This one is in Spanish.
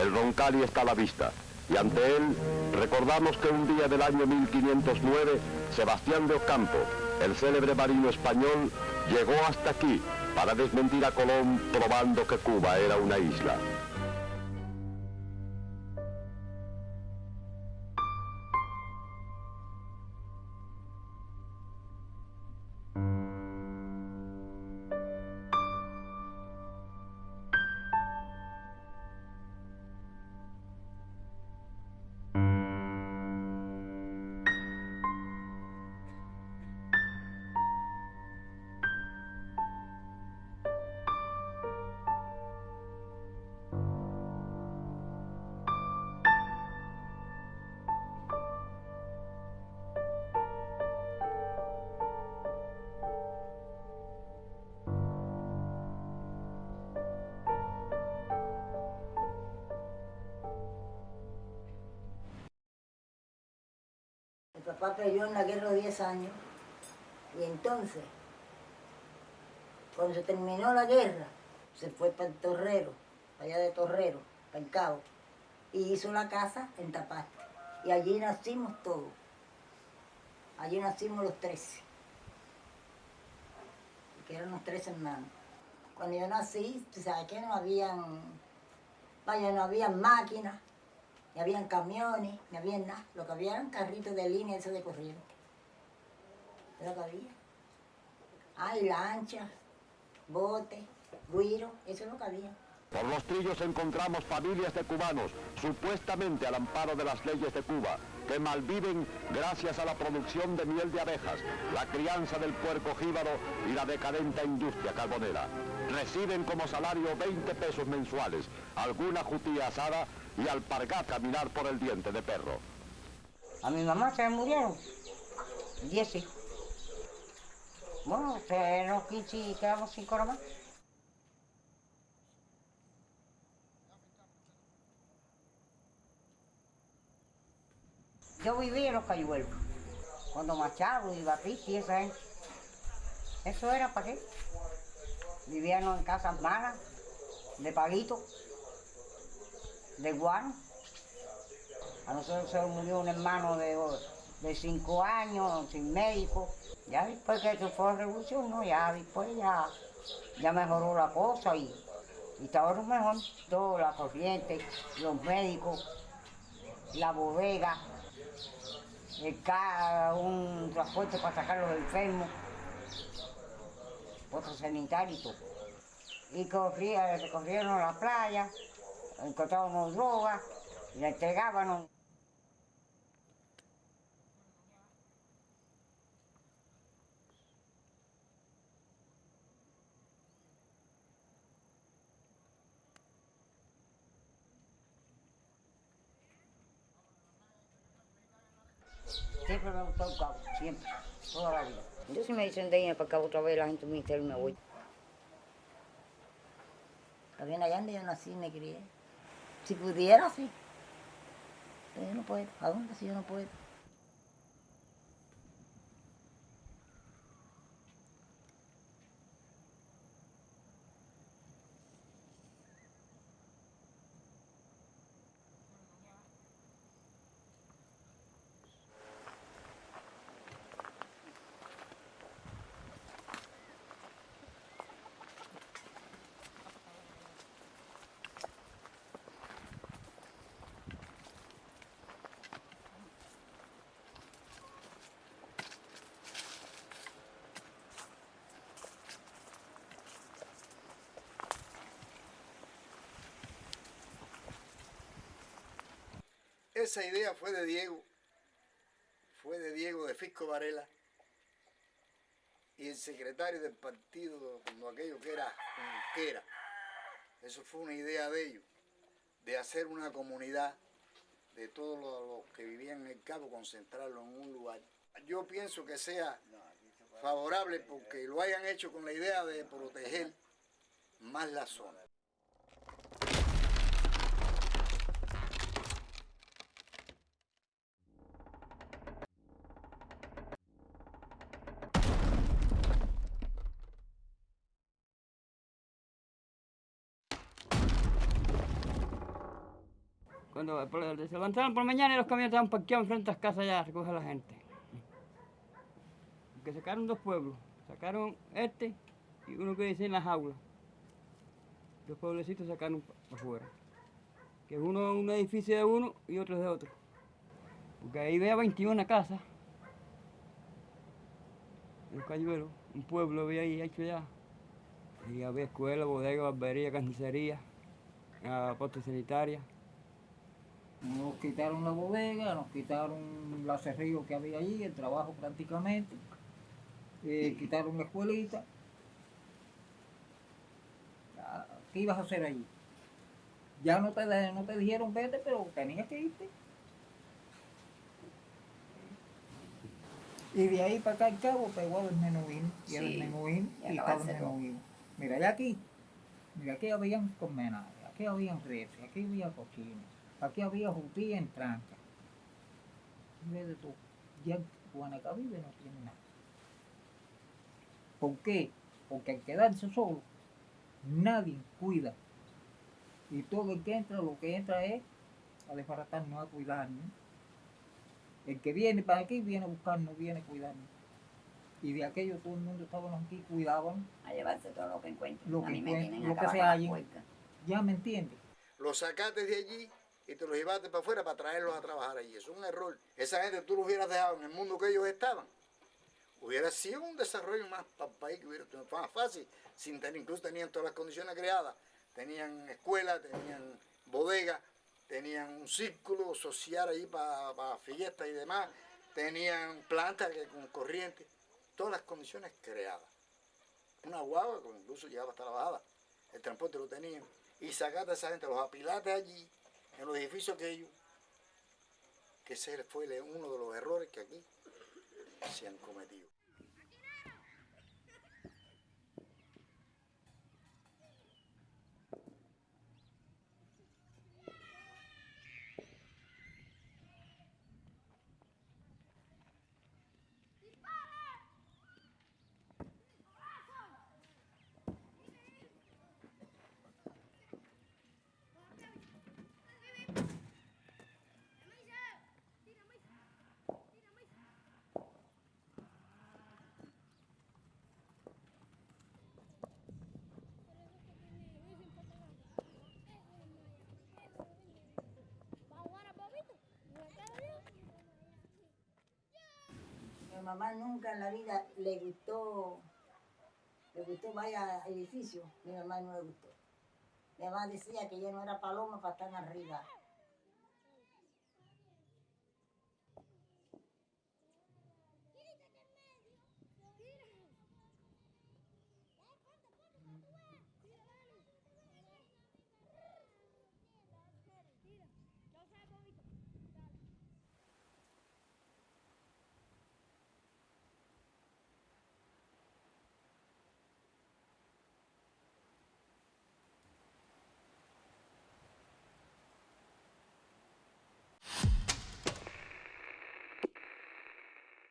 El Roncali está a la vista y ante él recordamos que un día del año 1509 Sebastián de Ocampo, el célebre marino español, llegó hasta aquí para desmentir a Colón probando que Cuba era una isla. Papá peleó en la guerra de 10 años y entonces, cuando se terminó la guerra, se fue para el Torrero, para allá de Torrero, para el Cabo, y hizo la casa en Tapate. Y allí nacimos todos. Allí nacimos los 13, que eran los tres hermanos. Cuando yo nací, sabes que no habían, vaya, no había máquinas, ni habían camiones, ni había nada. Lo que había eran carritos de línea, eso de corriente. Es lo que había. Lanchas, botes, guiro, eso es lo que. Por los trillos encontramos familias de cubanos, supuestamente al amparo de las leyes de Cuba, que malviven gracias a la producción de miel de abejas, la crianza del puerco jíbaro y la decadente industria carbonera. Reciben como salario 20 pesos mensuales, alguna jutía asada y alpargá caminar por el diente de perro. A mi mamá se murieron, diez hijos. Bueno, se nos y quedamos sin más. Yo vivía en los cayuelos, cuando Machado y Batista y esa gente. Eso era para qué. Vivíamos en casas malas, de palito, de guano. A nosotros se murió un hermano de, de cinco años, sin médico. Ya después que se fue la revolución, no, ya después ya, ya mejoró la cosa y, y estaba mejor. Todo, la corriente, los médicos, la bodega, el un transporte para sacar los enfermos, otro sanitario y todo. Y corría, corrieron a la playa, encontrábamos drogas, y la entregábamos. Siempre me gustó el cabo, siempre, toda la vida. Yo si me dicen de ir para acá otra vez, la gente me dice, me voy. También allá donde yo nací me crié. Si pudiera, sí. Pero yo no puedo. ¿A dónde si yo no puedo? Esa idea fue de Diego, fue de Diego de Fisco Varela y el secretario del partido, cuando aquello que era era. Eso fue una idea de ellos, de hacer una comunidad de todos los, que vivían en el Cabo, concentrarlo en un lugar. Yo pienso que sea favorable porque lo hayan hecho con la idea de proteger más la zona. Cuando se levantaron por mañana y los camiones estaban parqueados enfrente de las casas ya a recoger a la gente. Que sacaron dos pueblos. Sacaron este y uno que dice en las jaulas. Dos pueblecitos sacaron para afuera. Que es uno un edificio de uno y otro de otro. Porque ahí vea 21 casas. En Cayuelo, un pueblo había ahí hecho ya. Y había escuela, bodega, barbería, carnicería, ah, puesto sanitaria. Nos quitaron la bodega, nos quitaron la cerrillo que había allí, el trabajo prácticamente. eh, quitaron la escuelita. ¿Qué ibas a hacer allí? Ya no te, no te dijeron vete, pero tenías que irte. Y de ahí para acá al cabo pegó el menuín, y el Sí, menuín, y y estaba el menuín. Mira, ya aquí, mira, aquí habían colmenares, aquí habían reses, aquí había cochinos, aquí había jutía en tranca. Mira de todo. Ya Guanacavive no tiene nada. ¿Por qué? Porque al quedarse solo, nadie cuida. Y todo el que entra, lo que entra es a desbaratarnos, a cuidarnos. El que viene para aquí viene a buscarnos, viene a cuidarnos. Y de aquello todo el mundo estábamos aquí, cuidaban. A llevarse todo lo que encuentren. Lo a mí me encuentren, tienen lo que se hallen. ¿Ya me entiendes? Los sacaste de allí y te los llevaste para afuera para traerlos a trabajar allí. Es un error. Esa gente tú los hubieras dejado en el mundo que ellos estaban. Hubiera sido un desarrollo más para el país que hubiera sido más fácil. Sin tener, incluso tenían todas las condiciones creadas. Tenían escuela, tenían bodega, tenían un círculo social ahí para, fiestas y demás. Tenían plantas con corriente. Todas las condiciones creadas. Una guagua que incluso llegaba hasta la bajada. El transporte lo tenían. Y sacaste a esa gente, los apilaste allí, en los edificios aquellos. Que ese fue uno de los errores que aquí se han cometido. Mi mamá nunca en la vida le gustó, le gustó vaya edificio. Mi mamá no le gustó. Mi mamá decía que yo no era paloma para estar arriba.